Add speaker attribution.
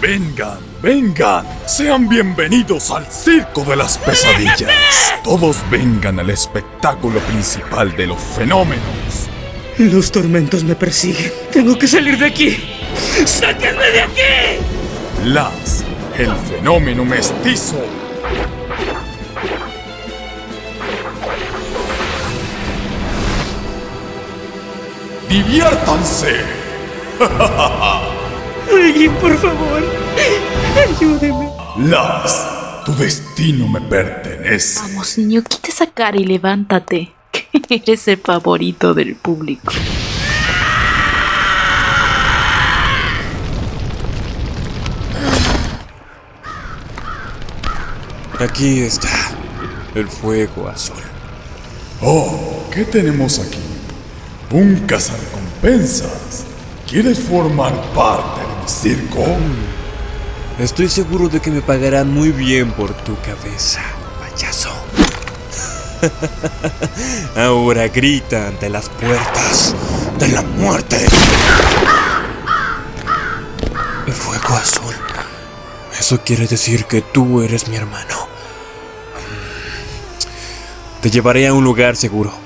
Speaker 1: Vengan, vengan, sean bienvenidos al Circo de las Pesadillas. Todos vengan al espectáculo principal de los fenómenos.
Speaker 2: Los tormentos me persiguen. Tengo que salir de aquí. ¡Sáquenme de aquí!
Speaker 1: Las, el fenómeno mestizo. ¡Diviértanse!
Speaker 2: Por favor, ayúdeme.
Speaker 1: Las, tu destino me pertenece.
Speaker 3: Vamos, niño, quita esa cara y levántate. Que eres el favorito del público.
Speaker 4: Aquí está el fuego azul.
Speaker 1: Oh, ¿qué tenemos aquí? Un cazarrecompensas. ¿Quieres formar parte circo?
Speaker 4: Estoy seguro de que me pagarán muy bien por tu cabeza, payaso. Ahora grita ante las puertas de la muerte. El fuego azul. Eso quiere decir que tú eres mi hermano. Te llevaré a un lugar seguro.